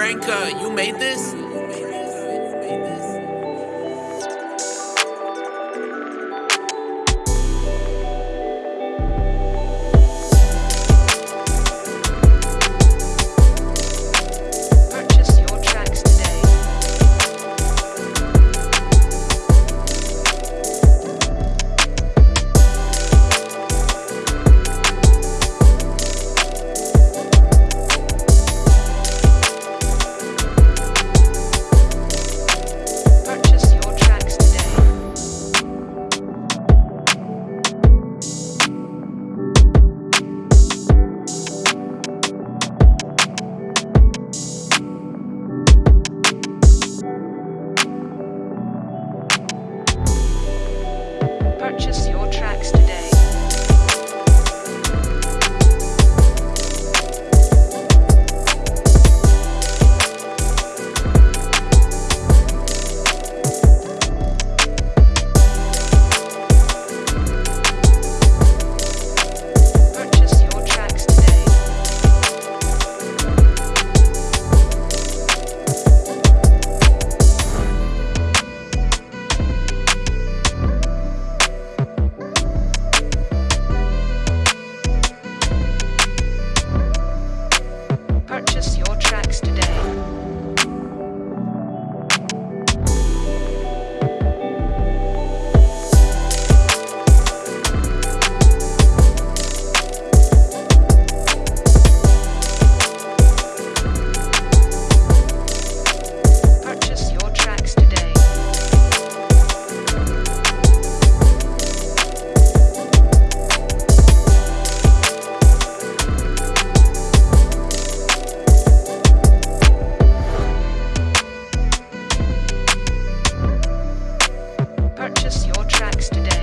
Tranka, you made this? purchase your purchase your tracks today.